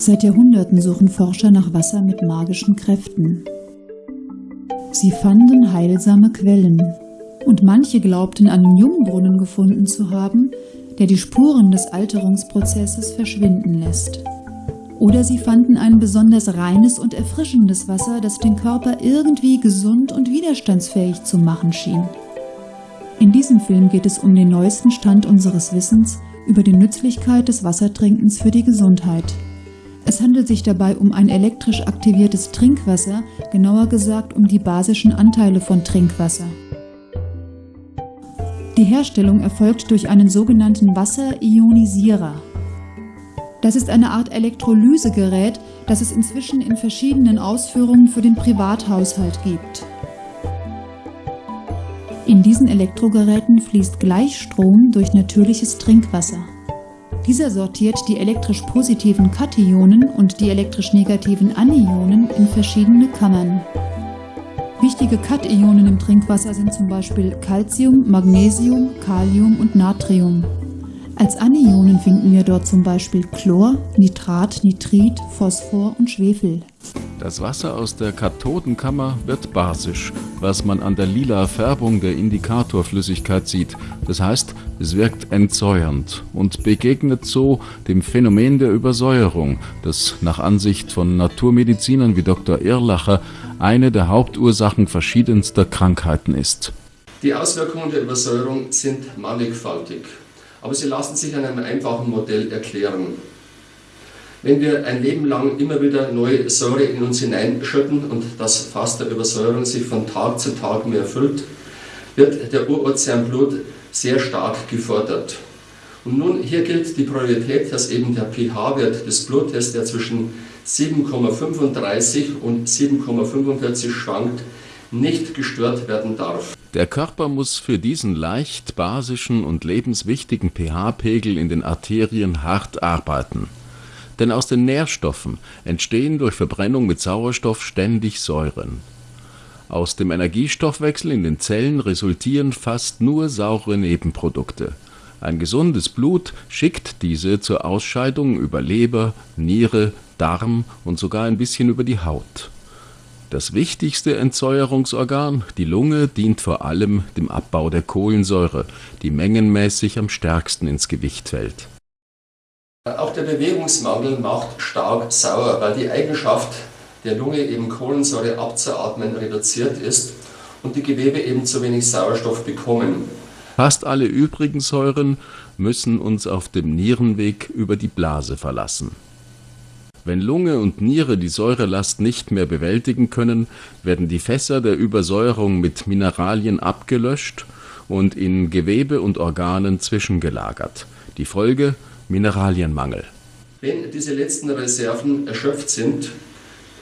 Seit Jahrhunderten suchen Forscher nach Wasser mit magischen Kräften. Sie fanden heilsame Quellen und manche glaubten einen Jungbrunnen gefunden zu haben, der die Spuren des Alterungsprozesses verschwinden lässt. Oder sie fanden ein besonders reines und erfrischendes Wasser, das den Körper irgendwie gesund und widerstandsfähig zu machen schien. In diesem Film geht es um den neuesten Stand unseres Wissens über die Nützlichkeit des Wassertrinkens für die Gesundheit. Es handelt sich dabei um ein elektrisch aktiviertes Trinkwasser, genauer gesagt um die basischen Anteile von Trinkwasser. Die Herstellung erfolgt durch einen sogenannten Wasserionisierer. Das ist eine Art Elektrolysegerät, das es inzwischen in verschiedenen Ausführungen für den Privathaushalt gibt. In diesen Elektrogeräten fließt Gleichstrom durch natürliches Trinkwasser. Dieser sortiert die elektrisch positiven Kationen und die elektrisch negativen Anionen in verschiedene Kammern. Wichtige Kationen im Trinkwasser sind zum Beispiel Calcium, Magnesium, Kalium und Natrium. Als Anionen finden wir dort zum Beispiel Chlor, Nitrat, Nitrit, Phosphor und Schwefel. Das Wasser aus der Kathodenkammer wird basisch, was man an der lila Färbung der Indikatorflüssigkeit sieht. Das heißt, es wirkt entsäuernd und begegnet so dem Phänomen der Übersäuerung, das nach Ansicht von Naturmedizinern wie Dr. Irlacher eine der Hauptursachen verschiedenster Krankheiten ist. Die Auswirkungen der Übersäuerung sind mannigfaltig aber sie lassen sich an einem einfachen Modell erklären. Wenn wir ein Leben lang immer wieder neue Säure in uns hineinschütten und das Fass der Übersäuerung sich von Tag zu Tag mehr füllt, wird der Urozeanblut sehr stark gefordert. Und nun hier gilt die Priorität, dass eben der pH-Wert des Blutes, der zwischen 7,35 und 7,45 schwankt, nicht gestört werden darf. Der Körper muss für diesen leicht basischen und lebenswichtigen pH-Pegel in den Arterien hart arbeiten. Denn aus den Nährstoffen entstehen durch Verbrennung mit Sauerstoff ständig Säuren. Aus dem Energiestoffwechsel in den Zellen resultieren fast nur saure Nebenprodukte. Ein gesundes Blut schickt diese zur Ausscheidung über Leber, Niere, Darm und sogar ein bisschen über die Haut das wichtigste Entsäuerungsorgan, die Lunge, dient vor allem dem Abbau der Kohlensäure, die mengenmäßig am stärksten ins Gewicht fällt. Auch der Bewegungsmangel macht stark sauer, weil die Eigenschaft der Lunge eben Kohlensäure abzuatmen reduziert ist und die Gewebe eben zu wenig Sauerstoff bekommen. Fast alle übrigen Säuren müssen uns auf dem Nierenweg über die Blase verlassen. Wenn Lunge und Niere die Säurelast nicht mehr bewältigen können, werden die Fässer der Übersäuerung mit Mineralien abgelöscht und in Gewebe und Organen zwischengelagert. Die Folge Mineralienmangel. Wenn diese letzten Reserven erschöpft sind,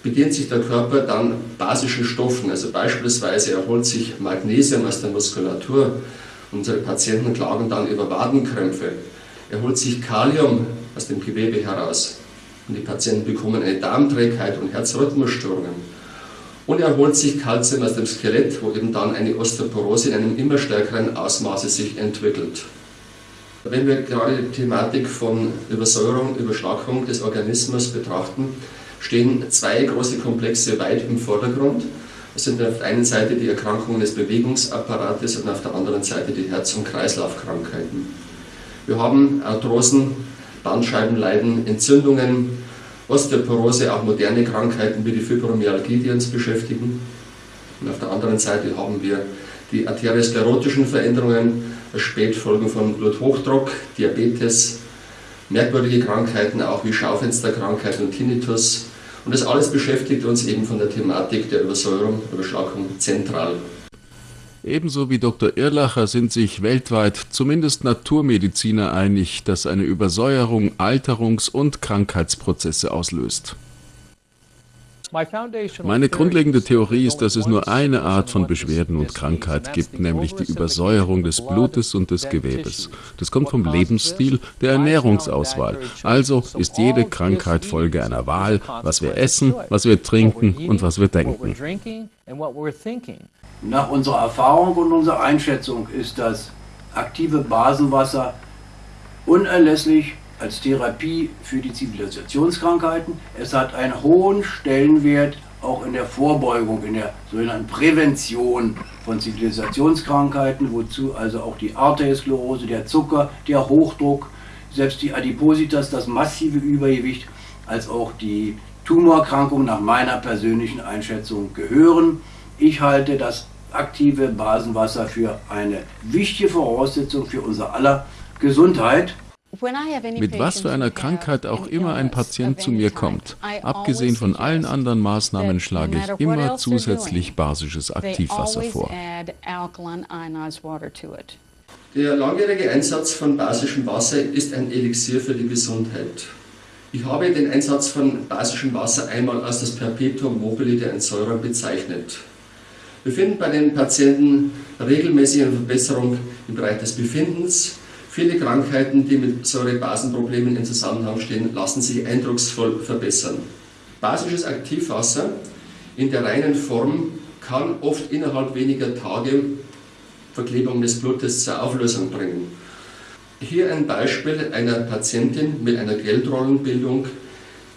bedient sich der Körper dann basischen Stoffen. Also beispielsweise erholt sich Magnesium aus der Muskulatur. Unsere Patienten klagen dann über Wadenkrämpfe. Erholt sich Kalium aus dem Gewebe heraus und die Patienten bekommen eine Darmträgheit und Herzrhythmusstörungen. Und er holt sich Kalzium aus dem Skelett, wo eben dann eine Osteoporose in einem immer stärkeren Ausmaße sich entwickelt. Wenn wir gerade die Thematik von Übersäuerung, Überschlagung des Organismus betrachten, stehen zwei große Komplexe weit im Vordergrund. Es sind auf der einen Seite die Erkrankungen des Bewegungsapparates und auf der anderen Seite die Herz- und Kreislaufkrankheiten. Wir haben Arthrosen, Bandscheibenleiden, Entzündungen, Osteoporose, auch moderne Krankheiten wie die Fibromyalgie, die uns beschäftigen. Und auf der anderen Seite haben wir die arteriosklerotischen Veränderungen, Spätfolgen von Bluthochdruck, Diabetes, merkwürdige Krankheiten auch wie Schaufensterkrankheit und Tinnitus. Und das alles beschäftigt uns eben von der Thematik der Übersäuerung, Überschlagung zentral. Ebenso wie Dr. Irlacher sind sich weltweit zumindest Naturmediziner einig, dass eine Übersäuerung Alterungs- und Krankheitsprozesse auslöst. Meine grundlegende Theorie ist, dass es nur eine Art von Beschwerden und Krankheit gibt, nämlich die Übersäuerung des Blutes und des Gewebes. Das kommt vom Lebensstil, der Ernährungsauswahl. Also ist jede Krankheit Folge einer Wahl, was wir essen, was wir trinken und was wir denken. Nach unserer Erfahrung und unserer Einschätzung ist das aktive Basenwasser unerlässlich als Therapie für die Zivilisationskrankheiten. Es hat einen hohen Stellenwert auch in der Vorbeugung, in der sogenannten Prävention von Zivilisationskrankheiten, wozu also auch die Arteriosklerose, der Zucker, der Hochdruck, selbst die Adipositas, das massive Übergewicht, als auch die Tumorerkrankungen nach meiner persönlichen Einschätzung gehören. Ich halte das aktive Basenwasser für eine wichtige Voraussetzung für unser aller Gesundheit. Mit was für einer Krankheit auch immer ein Patient zu mir kommt, abgesehen von allen anderen Maßnahmen schlage ich immer zusätzlich basisches Aktivwasser vor. Der langjährige Einsatz von basischem Wasser ist ein Elixier für die Gesundheit. Ich habe den Einsatz von basischem Wasser einmal als das Perpetuum mobile der Entsäuerung bezeichnet. Wir finden bei den Patienten regelmäßig eine Verbesserung im Bereich des Befindens, Viele Krankheiten, die mit Säurebasenproblemen in Zusammenhang stehen, lassen sich eindrucksvoll verbessern. Basisches Aktivwasser in der reinen Form kann oft innerhalb weniger Tage Verklebung des Blutes zur Auflösung bringen. Hier ein Beispiel einer Patientin mit einer Geldrollenbildung,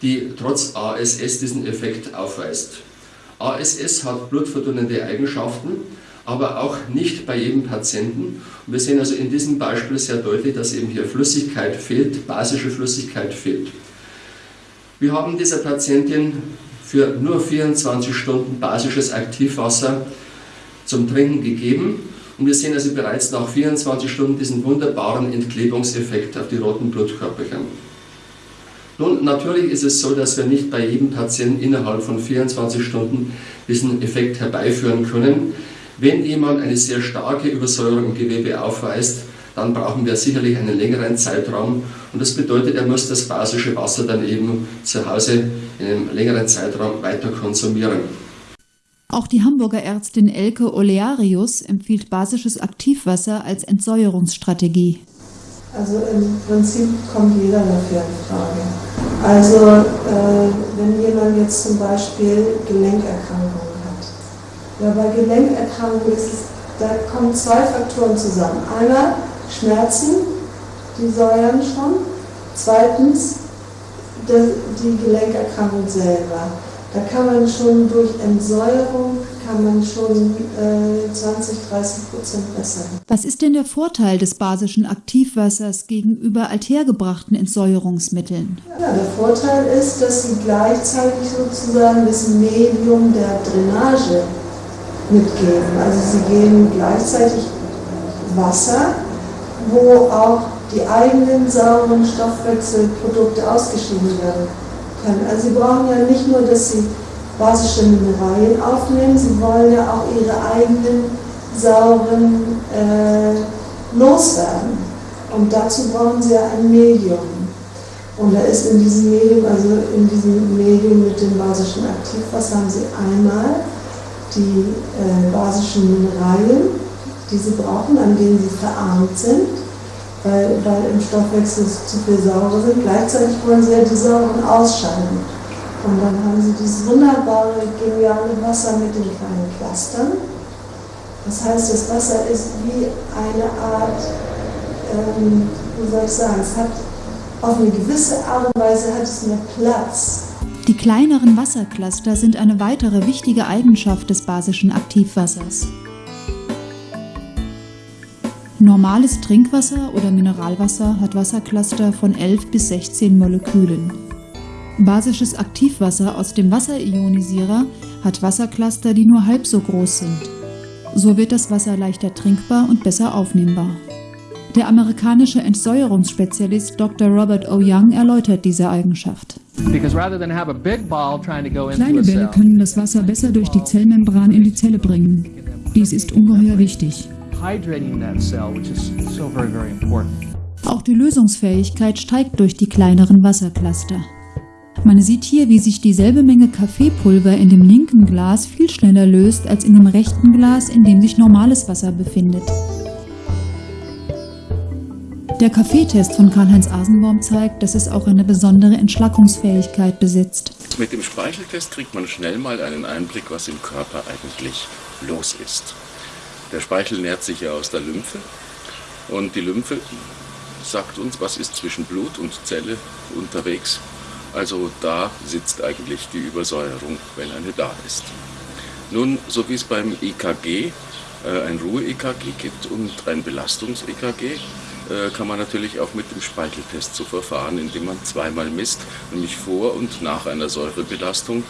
die trotz ASS diesen Effekt aufweist. ASS hat blutverdünnende Eigenschaften, aber auch nicht bei jedem Patienten. Und wir sehen also in diesem Beispiel sehr deutlich, dass eben hier Flüssigkeit fehlt, basische Flüssigkeit fehlt. Wir haben dieser Patientin für nur 24 Stunden basisches Aktivwasser zum Trinken gegeben und wir sehen also bereits nach 24 Stunden diesen wunderbaren Entklebungseffekt auf die roten Blutkörperchen. Nun, natürlich ist es so, dass wir nicht bei jedem Patienten innerhalb von 24 Stunden diesen Effekt herbeiführen können. Wenn jemand eine sehr starke Übersäuerung im Gewebe aufweist, dann brauchen wir sicherlich einen längeren Zeitraum und das bedeutet, er muss das basische Wasser dann eben zu Hause in einem längeren Zeitraum weiter konsumieren. Auch die Hamburger Ärztin Elke Olearius empfiehlt basisches Aktivwasser als Entsäuerungsstrategie. Also im Prinzip kommt jeder dafür in Frage. Also äh, wenn jemand jetzt zum Beispiel Gelenkerkrankungen ja, bei Gelenkerkrankungen ist es, da kommen zwei Faktoren zusammen. Einmal Schmerzen, die säuern schon. Zweitens die Gelenkerkrankung selber. Da kann man schon durch Entsäuerung kann man schon äh, 20, 30 Prozent bessern. Was ist denn der Vorteil des basischen Aktivwassers gegenüber althergebrachten Entsäuerungsmitteln? Ja, der Vorteil ist, dass sie gleichzeitig sozusagen das Medium der Drainage mitgeben. Also sie geben gleichzeitig Wasser, wo auch die eigenen sauren Stoffwechselprodukte ausgeschieden werden können. Also sie brauchen ja nicht nur, dass sie basische Mineralien aufnehmen, sie wollen ja auch ihre eigenen sauren äh, loswerden. Und dazu brauchen sie ja ein Medium. Und da ist in diesem Medium, also in diesem Medium mit dem basischen Aktivwasser haben sie einmal die äh, basischen Mineralien, die sie brauchen, an denen sie verarmt sind, weil, weil im Stoffwechsel zu viel Säure sind. Gleichzeitig wollen sie ja die Säuren ausscheiden. Und dann haben sie dieses wunderbare, geniale Wasser mit den kleinen Clustern. Das heißt, das Wasser ist wie eine Art, ähm, wie soll ich sagen, es hat auf eine gewisse Art und Weise hat es mehr Platz die kleineren Wassercluster sind eine weitere wichtige Eigenschaft des basischen Aktivwassers. Normales Trinkwasser oder Mineralwasser hat Wassercluster von 11 bis 16 Molekülen. Basisches Aktivwasser aus dem Wasserionisierer hat Wassercluster, die nur halb so groß sind. So wird das Wasser leichter trinkbar und besser aufnehmbar. Der amerikanische Entsäuerungsspezialist Dr. Robert O. Young erläutert diese Eigenschaft. Kleine Bälle können das Wasser besser durch die Zellmembran in die Zelle bringen. Dies ist ungeheuer wichtig. Auch die Lösungsfähigkeit steigt durch die kleineren Wassercluster. Man sieht hier, wie sich dieselbe Menge Kaffeepulver in dem linken Glas viel schneller löst als in dem rechten Glas, in dem sich normales Wasser befindet. Der Kaffeetest von Karl-Heinz Asenbaum zeigt, dass es auch eine besondere Entschlackungsfähigkeit besitzt. Mit dem Speicheltest kriegt man schnell mal einen Einblick, was im Körper eigentlich los ist. Der Speichel nährt sich ja aus der Lymphe und die Lymphe sagt uns, was ist zwischen Blut und Zelle unterwegs. Also da sitzt eigentlich die Übersäuerung, wenn eine da ist. Nun, so wie es beim EKG äh, ein Ruhe-EKG gibt und ein Belastungs-EKG, kann man natürlich auch mit dem Speicheltest so verfahren, indem man zweimal misst, nämlich vor und nach einer Säurebelastung.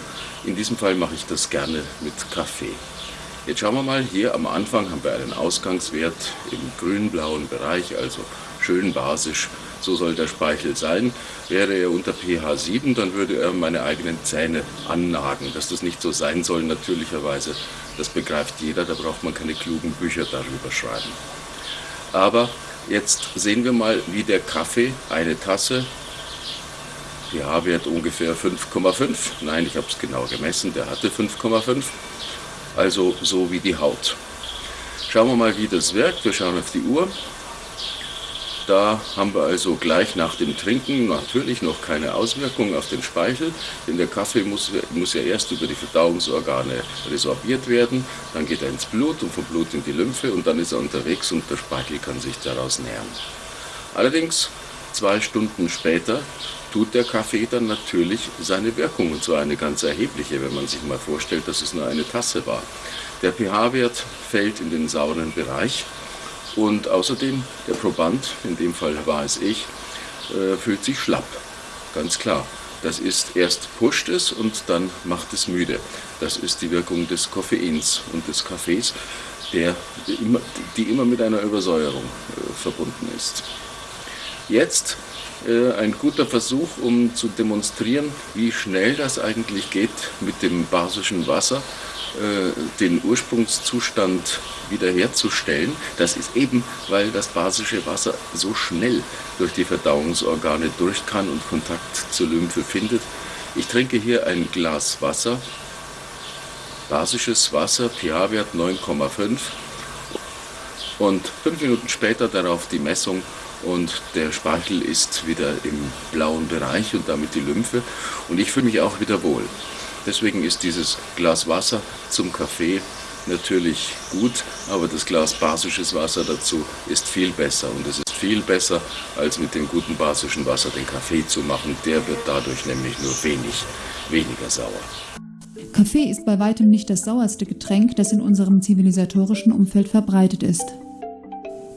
In diesem Fall mache ich das gerne mit Kaffee. Jetzt schauen wir mal, hier am Anfang haben wir einen Ausgangswert im grün-blauen Bereich, also schön basisch. So soll der Speichel sein. Wäre er unter pH 7, dann würde er meine eigenen Zähne annagen. Dass das nicht so sein soll, natürlicherweise, das begreift jeder, da braucht man keine klugen Bücher darüber schreiben. Aber Jetzt sehen wir mal, wie der Kaffee, eine Tasse, pH-Wert ungefähr 5,5. Nein, ich habe es genau gemessen, der hatte 5,5. Also so wie die Haut. Schauen wir mal, wie das wirkt. Wir schauen auf die Uhr. Da haben wir also gleich nach dem Trinken natürlich noch keine Auswirkung auf den Speichel, denn der Kaffee muss, muss ja erst über die Verdauungsorgane resorbiert werden, dann geht er ins Blut und vom Blut in die Lymphe und dann ist er unterwegs und der Speichel kann sich daraus nähren. Allerdings, zwei Stunden später tut der Kaffee dann natürlich seine Wirkung und zwar eine ganz erhebliche, wenn man sich mal vorstellt, dass es nur eine Tasse war. Der pH-Wert fällt in den sauren Bereich und außerdem, der Proband, in dem Fall war es ich, äh, fühlt sich schlapp. Ganz klar. Das ist erst pusht es und dann macht es müde. Das ist die Wirkung des Koffeins und des Kaffees, der immer, die immer mit einer Übersäuerung äh, verbunden ist. Jetzt äh, ein guter Versuch, um zu demonstrieren, wie schnell das eigentlich geht mit dem basischen Wasser den Ursprungszustand wiederherzustellen. Das ist eben, weil das basische Wasser so schnell durch die Verdauungsorgane durch kann und Kontakt zur Lymphe findet. Ich trinke hier ein Glas Wasser, basisches Wasser, pH-Wert 9,5 und fünf Minuten später darauf die Messung und der Speichel ist wieder im blauen Bereich und damit die Lymphe und ich fühle mich auch wieder wohl. Deswegen ist dieses Glas Wasser zum Kaffee natürlich gut, aber das Glas basisches Wasser dazu ist viel besser. Und es ist viel besser, als mit dem guten basischen Wasser den Kaffee zu machen. Der wird dadurch nämlich nur wenig, weniger sauer. Kaffee ist bei weitem nicht das sauerste Getränk, das in unserem zivilisatorischen Umfeld verbreitet ist.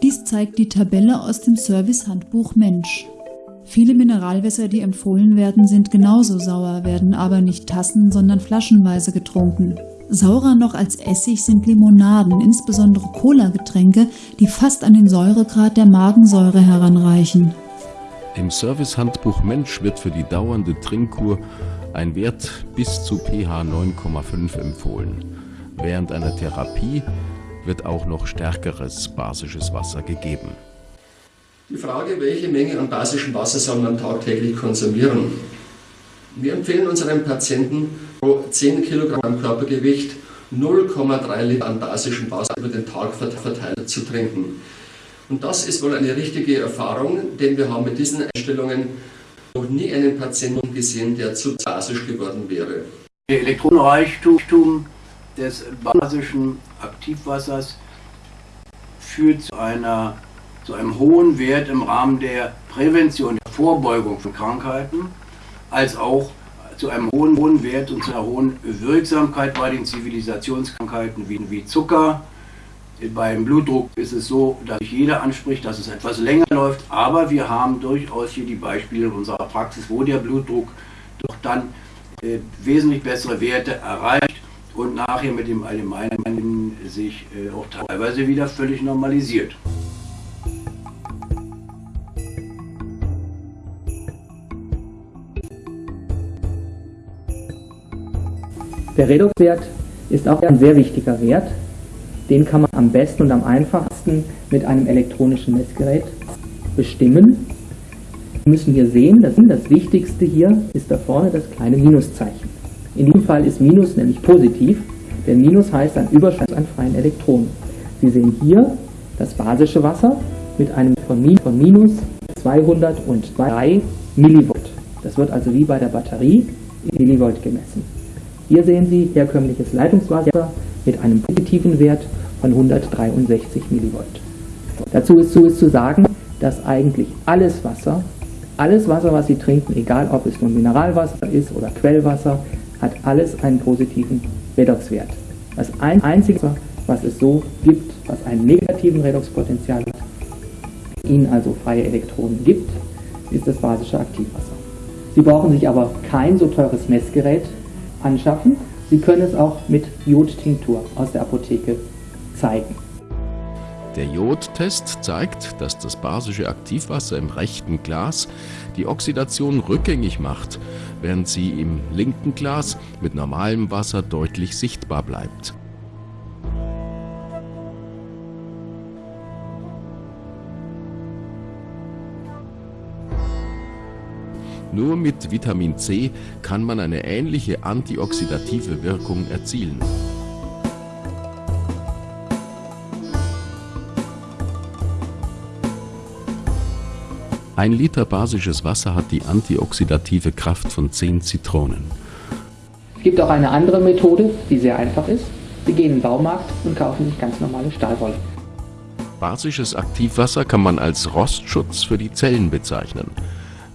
Dies zeigt die Tabelle aus dem Service-Handbuch Mensch. Viele Mineralwässer, die empfohlen werden, sind genauso sauer, werden aber nicht tassen, sondern flaschenweise getrunken. Saurer noch als Essig sind Limonaden, insbesondere Cola-Getränke, die fast an den Säuregrad der Magensäure heranreichen. Im Servicehandbuch Mensch wird für die dauernde Trinkkur ein Wert bis zu pH 9,5 empfohlen. Während einer Therapie wird auch noch stärkeres basisches Wasser gegeben. Die Frage, welche Menge an basischem Wasser soll man tagtäglich konsumieren? Wir empfehlen unseren Patienten pro 10 Kilogramm Körpergewicht 0,3 Liter an basischem Wasser über den Tag verteilt zu trinken. Und das ist wohl eine richtige Erfahrung, denn wir haben mit diesen Einstellungen noch nie einen Patienten gesehen, der zu basisch geworden wäre. Der Elektronenreichtum des basischen Aktivwassers führt zu einer zu einem hohen Wert im Rahmen der Prävention, der Vorbeugung von Krankheiten, als auch zu einem hohen, hohen Wert und zu einer hohen Wirksamkeit bei den Zivilisationskrankheiten wie, wie Zucker. Beim Blutdruck ist es so, dass sich jeder anspricht, dass es etwas länger läuft, aber wir haben durchaus hier die Beispiele in unserer Praxis, wo der Blutdruck doch dann äh, wesentlich bessere Werte erreicht und nachher mit dem Allgemeinen sich äh, auch teilweise wieder völlig normalisiert. Der Redoxwert ist auch ein sehr wichtiger Wert. Den kann man am besten und am einfachsten mit einem elektronischen Messgerät bestimmen. Wir müssen hier sehen, dass das Wichtigste hier ist da vorne das kleine Minuszeichen. In diesem Fall ist Minus nämlich positiv, denn Minus heißt ein Überschuss an freien Elektronen. Sie sehen hier das basische Wasser mit einem von minus 203 Millivolt. Das wird also wie bei der Batterie in Millivolt gemessen. Hier sehen Sie herkömmliches Leitungswasser mit einem positiven Wert von 163 mV. Dazu ist, zu sagen, dass eigentlich alles Wasser, alles Wasser, was Sie trinken, egal ob es nun Mineralwasser ist oder Quellwasser, hat alles einen positiven Redoxwert. Das einzige, was es so gibt, was einen negativen Redoxpotenzial hat, Ihnen also freie Elektronen gibt, ist das basische Aktivwasser. Sie brauchen sich aber kein so teures Messgerät anschaffen. Sie können es auch mit Jodtinktur aus der Apotheke zeigen. Der Jodtest zeigt, dass das basische Aktivwasser im rechten Glas die Oxidation rückgängig macht, während sie im linken Glas mit normalem Wasser deutlich sichtbar bleibt. Nur mit Vitamin C kann man eine ähnliche antioxidative Wirkung erzielen. Ein Liter basisches Wasser hat die antioxidative Kraft von 10 Zitronen. Es gibt auch eine andere Methode, die sehr einfach ist. Sie gehen in den Baumarkt und kaufen sich ganz normale Stahlwolle. Basisches Aktivwasser kann man als Rostschutz für die Zellen bezeichnen.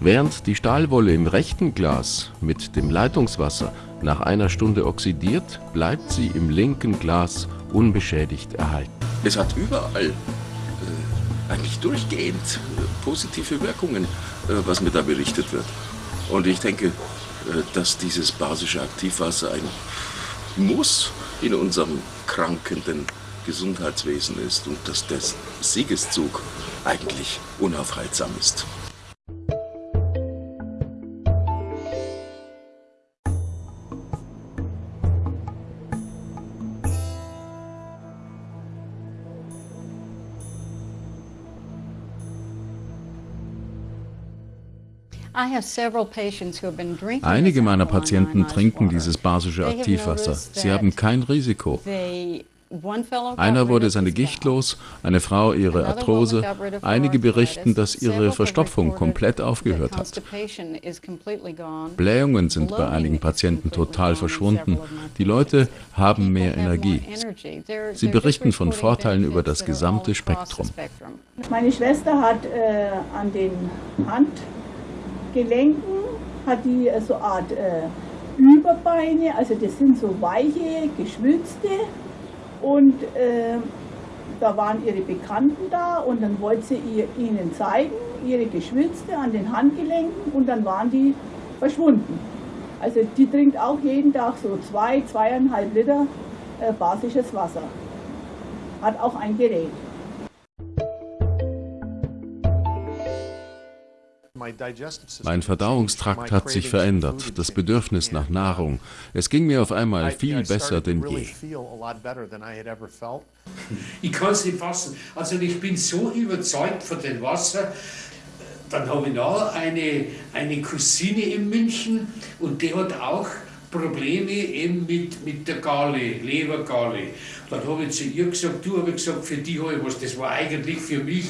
Während die Stahlwolle im rechten Glas mit dem Leitungswasser nach einer Stunde oxidiert, bleibt sie im linken Glas unbeschädigt erhalten. Es hat überall, äh, eigentlich durchgehend, äh, positive Wirkungen, äh, was mir da berichtet wird. Und ich denke, äh, dass dieses basische Aktivwasser ein Muss in unserem krankenden Gesundheitswesen ist und dass der Siegeszug eigentlich unaufhaltsam ist. Einige meiner Patienten trinken dieses basische Aktivwasser. Sie haben kein Risiko. Einer wurde seine Gicht los, eine Frau ihre Arthrose. Einige berichten, dass ihre Verstopfung komplett aufgehört hat. Blähungen sind bei einigen Patienten total verschwunden. Die Leute haben mehr Energie. Sie berichten von Vorteilen über das gesamte Spektrum. Meine Schwester hat äh, an den Hand Gelenken hat die äh, so eine Art äh, Überbeine, also das sind so weiche, geschwülzte und äh, da waren ihre Bekannten da und dann wollte sie ihr, ihnen zeigen, ihre Geschwülzte an den Handgelenken und dann waren die verschwunden. Also die trinkt auch jeden Tag so zwei, zweieinhalb Liter äh, basisches Wasser. Hat auch ein Gerät. Mein Verdauungstrakt hat sich verändert, das Bedürfnis nach Nahrung. Es ging mir auf einmal viel besser denn je. Ich kann es nicht fassen. Also ich bin so überzeugt von dem Wasser. Dann habe ich noch eine, eine Cousine in München und die hat auch Probleme eben mit, mit der Galle, Lebergalle. Dann habe ich zu ihr gesagt, du habe ich gesagt, für die habe ich was, das war eigentlich für mich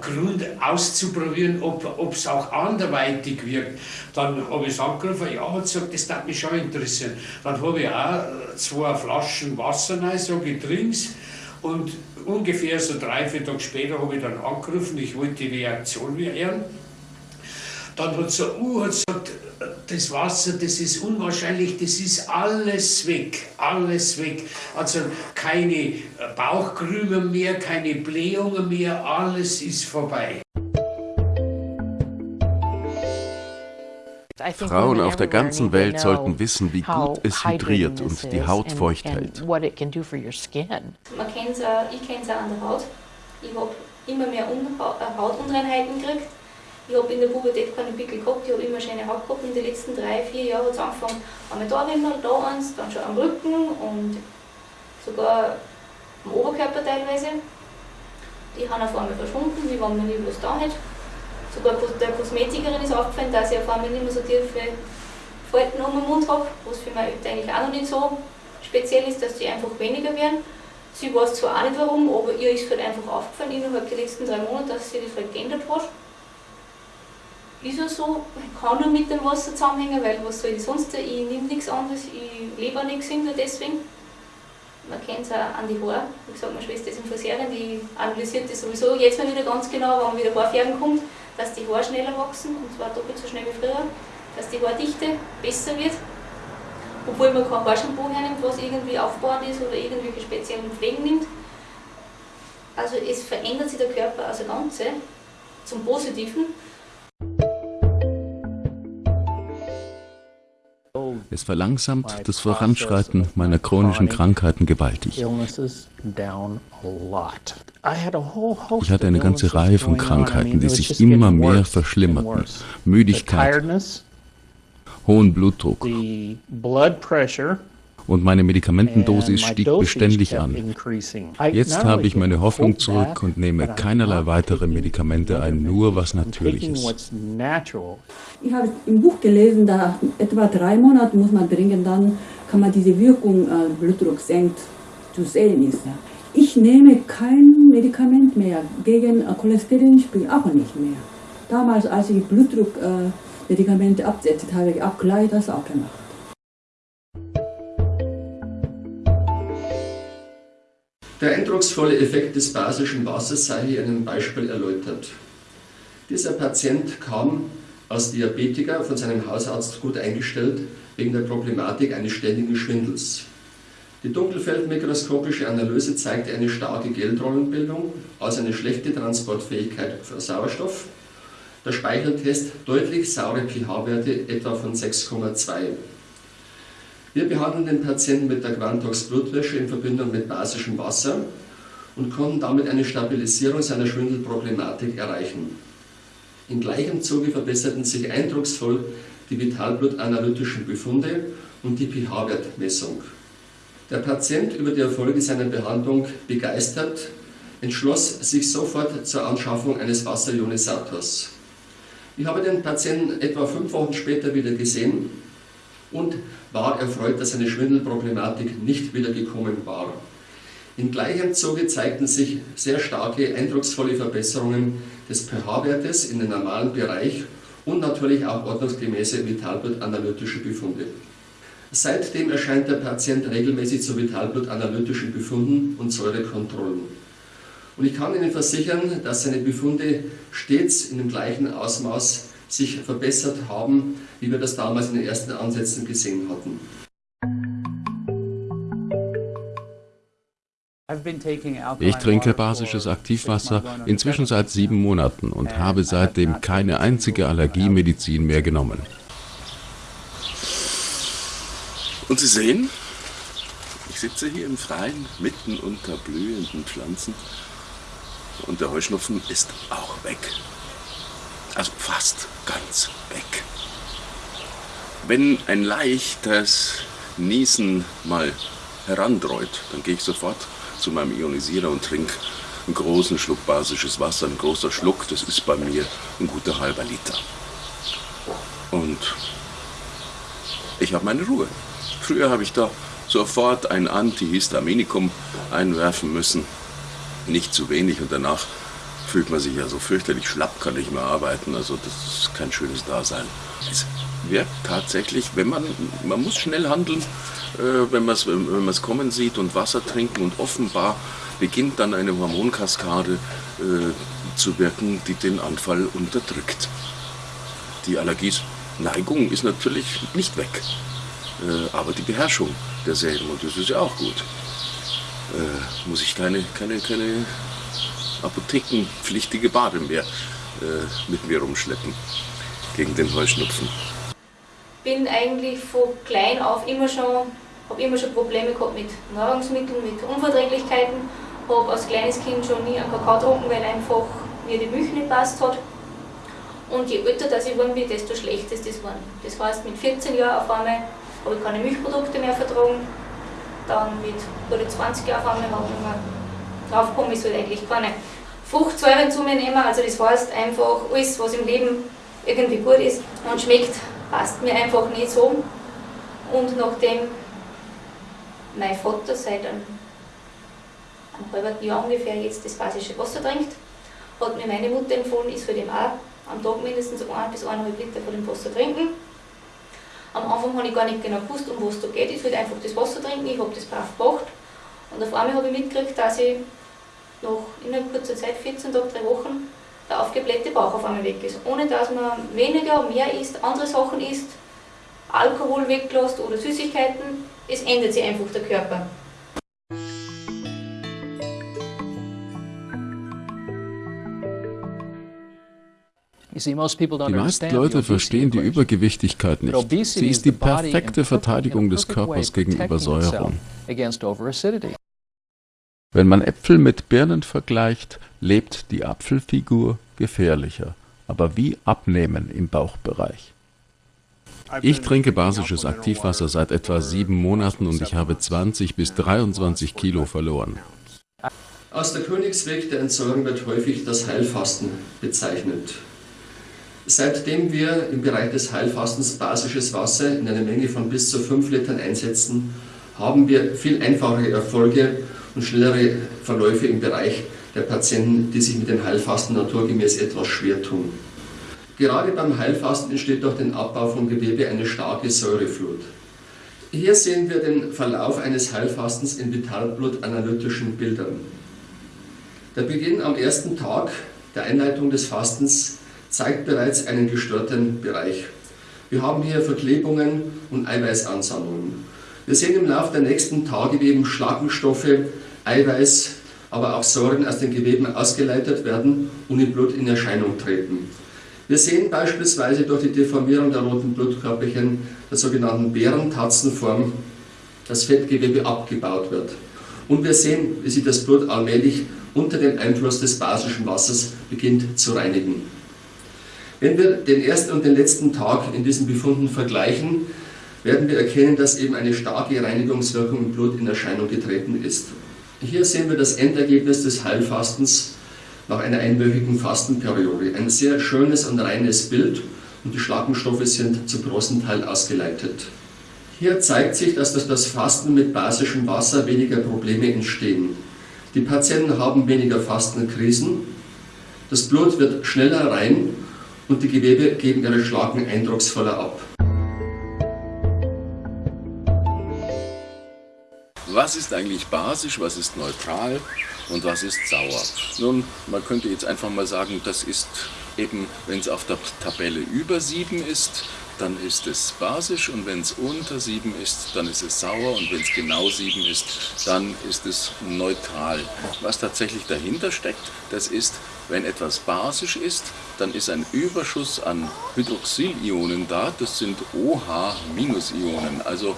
Grund auszuprobieren, ob es auch anderweitig wirkt. Dann habe ich es angerufen, ja, hat gesagt, das darf mich schon interessieren. Dann habe ich auch zwei Flaschen Wasser rein, so getrinkt und ungefähr so drei, vier Tage später habe ich dann angerufen, ich wollte die Reaktion hören. Dann hat so, uh, hat gesagt, das Wasser, das ist unwahrscheinlich, das ist alles weg, alles weg. Also keine Bauchkrümel mehr, keine Blähungen mehr, alles ist vorbei. Frauen auf der ganzen Welt sollten wissen, wie gut es hydriert und die Haut feucht hält. Man kennt ich kenne es auch an der Haut. Ich habe immer mehr Hautunreinheiten gekriegt ich habe in der Pubertät keine Pickel gehabt, ich habe immer schöne Haut gehabt. In den letzten drei, vier Jahren hat es angefangen, einmal da Rimmel, da eins, dann schon am Rücken und sogar am Oberkörper teilweise. Die haben auf einmal verschwunden, wie wenn man nie was da hat. Sogar der Kosmetikerin ist aufgefallen, dass ich auf einmal nicht mehr so tiefe Falten um den Mund habe, was für mich eigentlich auch noch nicht so speziell ist, dass die einfach weniger werden. Sie weiß zwar auch nicht warum, aber ihr ist halt einfach aufgefallen innerhalb der letzten drei Monate, dass sie das halt geändert hat ja so, kann nur mit dem Wasser zusammenhängen, weil was soll ich sonst, ich nehme nichts anderes, ich lebe auch nichts hinter deswegen. man kennt es auch an die Haare. Wie gesagt, meine Schwester ist im Friseurin, die analysiert das sowieso jetzt mal wieder ganz genau, wenn wieder Haarfärben kommt, dass die Haare schneller wachsen, und zwar doppelt so schnell wie früher, dass die Haardichte besser wird. Obwohl man kein Haarshampoo hernimmt, was irgendwie aufbauend ist oder irgendwelche speziellen Pflegen nimmt. Also es verändert sich der Körper als Ganze zum Positiven. Es verlangsamt das Voranschreiten meiner chronischen Krankheiten gewaltig. Ich hatte eine ganze Reihe von Krankheiten, die sich immer mehr verschlimmerten. Müdigkeit, hohen Blutdruck, und meine Medikamentendosis stieg beständig an. Jetzt habe ich meine Hoffnung zurück und nehme keinerlei weitere Medikamente ein, nur was natürlich ist. Ich habe im Buch gelesen, da etwa drei Monate muss man trinken, dann kann man diese Wirkung, äh, Blutdruck senkt, zu sehen ist. Ich nehme kein Medikament mehr, gegen äh, Cholesterinspiegel auch nicht mehr. Damals, als ich Blutdruckmedikamente äh, absetzte, habe ich auch gleich das auch gemacht. Der eindrucksvolle Effekt des basischen Wassers sei hier in einem Beispiel erläutert. Dieser Patient kam als Diabetiker von seinem Hausarzt gut eingestellt wegen der Problematik eines ständigen Schwindels. Die dunkelfeldmikroskopische Analyse zeigte eine starke Geldrollenbildung, also eine schlechte Transportfähigkeit für Sauerstoff. Der Speicheltest deutlich saure pH-Werte etwa von 6,2. Wir behandeln den Patienten mit der Quantox Blutwäsche in Verbindung mit basischem Wasser und konnten damit eine Stabilisierung seiner Schwindelproblematik erreichen. Im gleichen Zuge verbesserten sich eindrucksvoll die vitalblutanalytischen Befunde und die pH-Wertmessung. Der Patient, über die Erfolge seiner Behandlung begeistert, entschloss sich sofort zur Anschaffung eines Wasserionisators. Ich habe den Patienten etwa fünf Wochen später wieder gesehen und war erfreut, dass seine Schwindelproblematik nicht wieder gekommen war. In gleichem Zuge zeigten sich sehr starke, eindrucksvolle Verbesserungen des pH-Wertes in den normalen Bereich und natürlich auch ordnungsgemäße vitalblutanalytische Befunde. Seitdem erscheint der Patient regelmäßig zu vitalblutanalytischen Befunden und Säurekontrollen. Und ich kann Ihnen versichern, dass seine Befunde stets in dem gleichen Ausmaß sich verbessert haben, wie wir das damals in den ersten Ansätzen gesehen hatten. Ich trinke basisches Aktivwasser inzwischen seit sieben Monaten und habe seitdem keine einzige Allergiemedizin mehr genommen. Und Sie sehen, ich sitze hier im Freien, mitten unter blühenden Pflanzen und der Heuschnupfen ist auch weg. Also fast ganz weg. Wenn ein leichtes Niesen mal herandreut, dann gehe ich sofort zu meinem Ionisierer und trinke einen großen Schluck basisches Wasser. Ein großer Schluck, das ist bei mir ein guter halber Liter. Und ich habe meine Ruhe. Früher habe ich da sofort ein Antihistaminikum einwerfen müssen. Nicht zu wenig und danach fühlt man sich ja so fürchterlich schlapp, kann nicht mehr arbeiten. Also das ist kein schönes Dasein. Es wirkt tatsächlich, wenn man, man muss schnell handeln, äh, wenn man es wenn kommen sieht und Wasser trinken und offenbar beginnt dann eine Hormonkaskade äh, zu wirken, die den Anfall unterdrückt. Die Allergieneigung ist natürlich nicht weg, äh, aber die Beherrschung derselben, und das ist ja auch gut, äh, muss ich keine, keine, keine apothekenpflichtige Bade mehr äh, mit mir rumschleppen gegen den Heuschnupfen. Bin eigentlich von klein auf immer schon, habe immer schon Probleme gehabt mit Nahrungsmitteln, mit Unverträglichkeiten. Habe als kleines Kind schon nie einen Kakao getrunken, weil einfach mir die Milch nicht passt hat. Und je älter das ich geworden bin, desto schlechter ist das geworden. Das heißt, mit 14 Jahren auf einmal habe ich keine Milchprodukte mehr vertragen. Dann mit 20 Jahren auf einmal habe ich drauf komme ich halt eigentlich keine Fruchtsäuren zu mir nehmen. Also das heißt einfach, alles was im Leben irgendwie gut ist und schmeckt, passt mir einfach nicht so. Und nachdem mein Vater seit einem, halben Jahr ungefähr jetzt das basische Wasser trinkt, hat mir meine Mutter empfohlen, ich soll dem auch am Tag mindestens 1 bis 1,5 Liter von dem Wasser trinken. Am Anfang habe ich gar nicht genau gewusst, um was da geht. Ich sollte einfach das Wasser trinken, ich habe das brav gemacht Und auf einmal habe ich mitgekriegt, dass ich nach innerhalb kurzer Zeit, 14 Tage, drei Wochen, der aufgeblähte Bauch auf einmal weg ist. Ohne dass man weniger, mehr isst, andere Sachen isst, Alkohol weglässt oder Süßigkeiten, es ändert sich einfach der Körper. Die meisten Leute verstehen die Übergewichtigkeit nicht. Sie ist die perfekte Verteidigung des Körpers gegen Übersäuerung. Wenn man Äpfel mit Birnen vergleicht, lebt die Apfelfigur gefährlicher, aber wie abnehmen im Bauchbereich. Ich trinke basisches Aktivwasser seit etwa sieben Monaten und ich habe 20 bis 23 Kilo verloren. Aus der Königsweg der Entsorgung wird häufig das Heilfasten bezeichnet. Seitdem wir im Bereich des Heilfastens basisches Wasser in einer Menge von bis zu 5 Litern einsetzen, haben wir viel einfachere Erfolge und schnellere Verläufe im Bereich der Patienten, die sich mit dem Heilfasten naturgemäß etwas schwer tun. Gerade beim Heilfasten entsteht durch den Abbau von Gewebe eine starke Säureflut. Hier sehen wir den Verlauf eines Heilfastens in Vitalblut-analytischen Bildern. Der Beginn am ersten Tag der Einleitung des Fastens zeigt bereits einen gestörten Bereich. Wir haben hier Verklebungen und Eiweißansammlungen. Wir sehen im Laufe der nächsten Tage, wie eben Schlackenstoffe, Eiweiß, aber auch Säuren aus den Geweben ausgeleitet werden und im Blut in Erscheinung treten. Wir sehen beispielsweise durch die Deformierung der roten Blutkörperchen der sogenannten Bärentatzenform, dass Fettgewebe abgebaut wird. Und wir sehen, wie sich das Blut allmählich unter dem Einfluss des basischen Wassers beginnt zu reinigen. Wenn wir den ersten und den letzten Tag in diesen Befunden vergleichen, werden wir erkennen, dass eben eine starke Reinigungswirkung im Blut in Erscheinung getreten ist. Hier sehen wir das Endergebnis des Heilfastens nach einer einwöchigen Fastenperiode. Ein sehr schönes und reines Bild und die Schlackenstoffe sind zum großen Teil ausgeleitet. Hier zeigt sich, dass durch das Fasten mit basischem Wasser weniger Probleme entstehen. Die Patienten haben weniger Fastenkrisen, das Blut wird schneller rein und die Gewebe geben ihre Schlacken eindrucksvoller ab. Was ist eigentlich basisch, was ist neutral und was ist sauer? Nun, man könnte jetzt einfach mal sagen, das ist eben, wenn es auf der Tabelle über 7 ist, dann ist es basisch und wenn es unter 7 ist, dann ist es sauer und wenn es genau 7 ist, dann ist es neutral. Was tatsächlich dahinter steckt, das ist, wenn etwas basisch ist, dann ist ein Überschuss an Hydroxylionen da, das sind OH-Ionen, also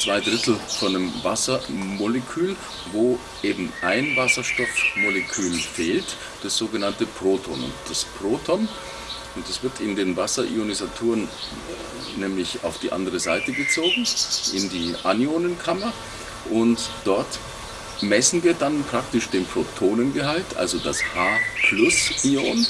zwei Drittel von einem Wassermolekül, wo eben ein Wasserstoffmolekül fehlt, das sogenannte Proton. Und das Proton und das wird in den Wasserionisatoren nämlich auf die andere Seite gezogen, in die Anionenkammer. Und dort messen wir dann praktisch den Protonengehalt, also das H-Plus-Ion.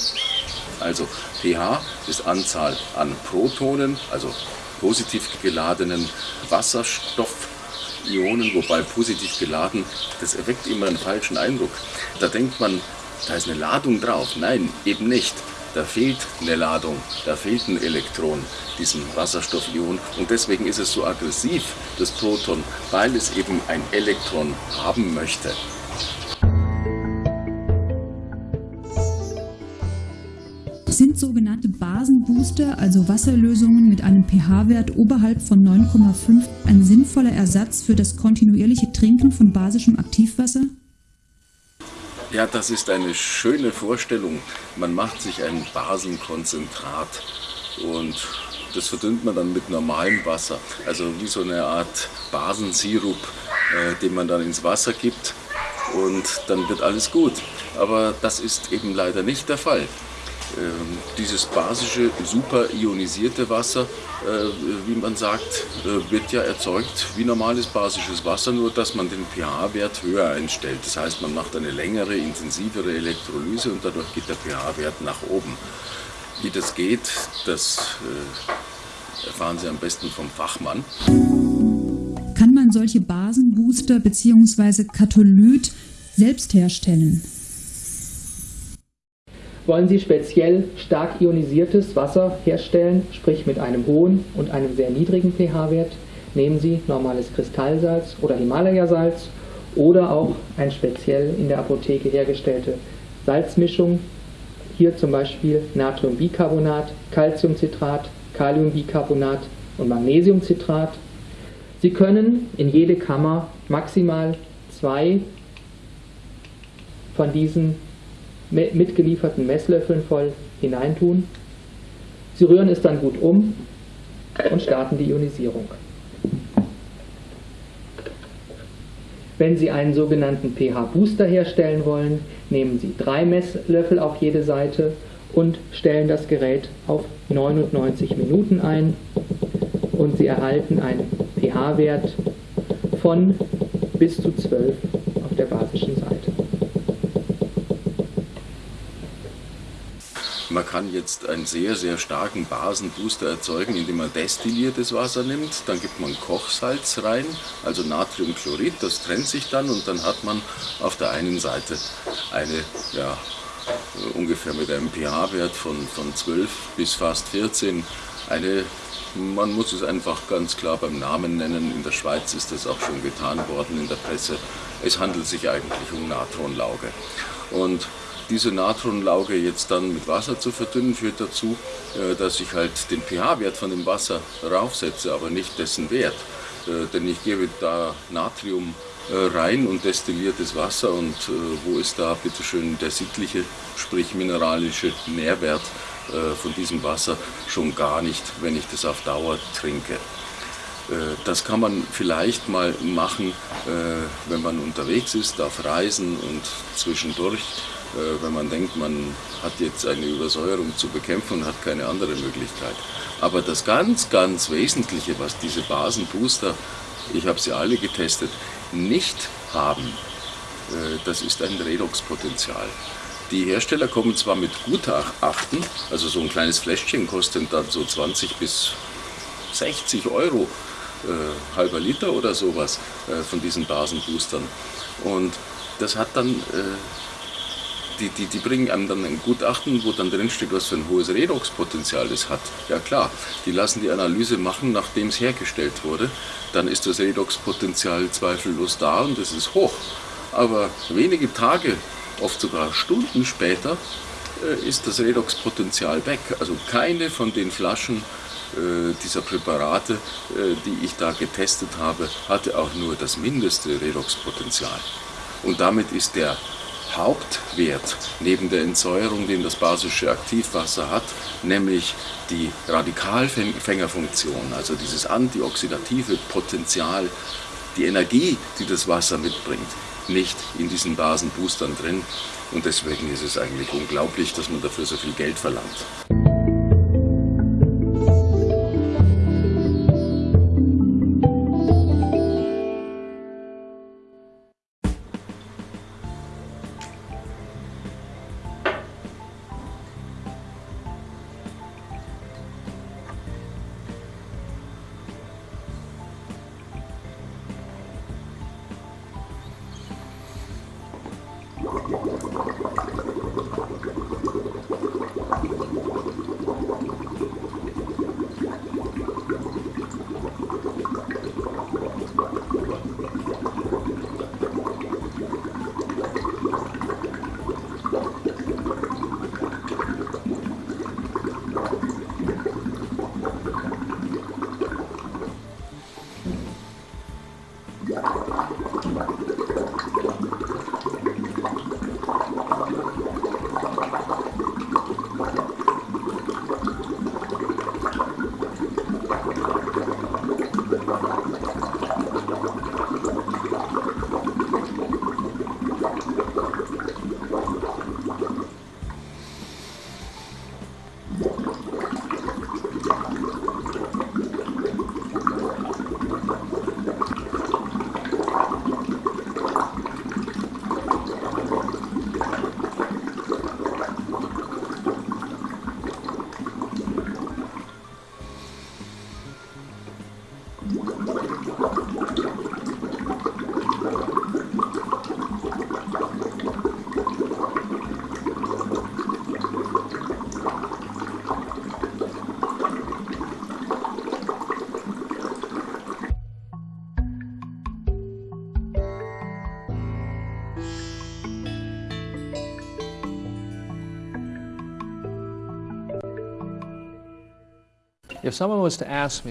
Also pH ist Anzahl an Protonen, also positiv geladenen Wasserstoffionen, wobei positiv geladen, das erweckt immer einen falschen Eindruck. Da denkt man, da ist eine Ladung drauf. Nein, eben nicht da fehlt eine Ladung, da fehlt ein Elektron, diesem Wasserstoffion. Und deswegen ist es so aggressiv, das Proton, weil es eben ein Elektron haben möchte. Sind sogenannte Basenbooster, also Wasserlösungen mit einem pH-Wert oberhalb von 9,5, ein sinnvoller Ersatz für das kontinuierliche Trinken von basischem Aktivwasser? Ja, das ist eine schöne Vorstellung. Man macht sich ein Basenkonzentrat und das verdünnt man dann mit normalem Wasser. Also wie so eine Art Basensirup, äh, den man dann ins Wasser gibt und dann wird alles gut. Aber das ist eben leider nicht der Fall. Ähm, dieses basische, super ionisierte Wasser, äh, wie man sagt, äh, wird ja erzeugt wie normales basisches Wasser, nur dass man den pH-Wert höher einstellt. Das heißt, man macht eine längere, intensivere Elektrolyse und dadurch geht der pH-Wert nach oben. Wie das geht, das äh, erfahren Sie am besten vom Fachmann. Kann man solche Basenbooster bzw. Katholyt selbst herstellen? Wollen Sie speziell stark ionisiertes Wasser herstellen, sprich mit einem hohen und einem sehr niedrigen pH-Wert, nehmen Sie normales Kristallsalz oder Himalaya-Salz oder auch ein speziell in der Apotheke hergestellte Salzmischung. Hier zum Beispiel Natriumbicarbonat, Calciumcitrat, Kaliumbicarbonat und Magnesiumcitrat. Sie können in jede Kammer maximal zwei von diesen mitgelieferten Messlöffeln voll hineintun. Sie rühren es dann gut um und starten die Ionisierung. Wenn Sie einen sogenannten pH-Booster herstellen wollen, nehmen Sie drei Messlöffel auf jede Seite und stellen das Gerät auf 99 Minuten ein und Sie erhalten einen pH-Wert von bis zu 12 auf der basischen Seite. Man kann jetzt einen sehr, sehr starken Basenbooster erzeugen, indem man destilliertes Wasser nimmt. Dann gibt man Kochsalz rein, also Natriumchlorid, das trennt sich dann und dann hat man auf der einen Seite eine, ja, ungefähr mit einem pH-Wert von, von 12 bis fast 14, eine man muss es einfach ganz klar beim Namen nennen. In der Schweiz ist das auch schon getan worden in der Presse. Es handelt sich eigentlich um Natronlauge. Und diese Natronlauge jetzt dann mit Wasser zu verdünnen, führt dazu, äh, dass ich halt den pH-Wert von dem Wasser raufsetze, aber nicht dessen Wert. Äh, denn ich gebe da Natrium äh, rein und destilliertes Wasser und wo ist da bitteschön der sittliche, sprich mineralische Nährwert von diesem Wasser? Schon gar nicht, wenn ich das auf Dauer trinke. Das kann man vielleicht mal machen, wenn man unterwegs ist, auf Reisen und zwischendurch wenn man denkt, man hat jetzt eine Übersäuerung zu bekämpfen und hat keine andere Möglichkeit. Aber das ganz, ganz Wesentliche, was diese Basenbooster, ich habe sie alle getestet, nicht haben, äh, das ist ein Redoxpotenzial. Die Hersteller kommen zwar mit Gutachten, also so ein kleines Fläschchen kostet dann so 20 bis 60 Euro, äh, halber Liter oder sowas äh, von diesen Basenboostern. Und das hat dann äh, die, die, die bringen einem dann ein Gutachten, wo dann drinsteht, was für ein hohes Redoxpotenzial es hat. Ja klar, die lassen die Analyse machen, nachdem es hergestellt wurde. Dann ist das Redoxpotenzial zweifellos da und es ist hoch. Aber wenige Tage, oft sogar Stunden später, äh, ist das Redoxpotenzial weg. Also keine von den Flaschen äh, dieser Präparate, äh, die ich da getestet habe, hatte auch nur das mindeste Redoxpotenzial. Und damit ist der Hauptwert neben der Entsäuerung, den das basische Aktivwasser hat, nämlich die Radikalfängerfunktion, also dieses antioxidative Potenzial, die Energie, die das Wasser mitbringt, nicht in diesen Basenboostern drin. Und deswegen ist es eigentlich unglaublich, dass man dafür so viel Geld verlangt.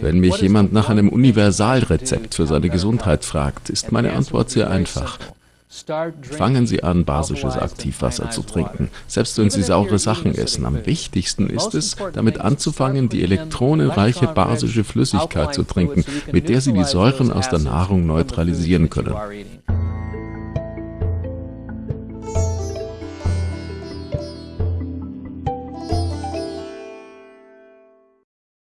Wenn mich jemand nach einem Universalrezept für seine Gesundheit fragt, ist meine Antwort sehr einfach. Fangen Sie an, basisches Aktivwasser zu trinken, selbst wenn Sie saure Sachen essen. Am wichtigsten ist es, damit anzufangen, die elektronenreiche basische Flüssigkeit zu trinken, mit der Sie die Säuren aus der Nahrung neutralisieren können.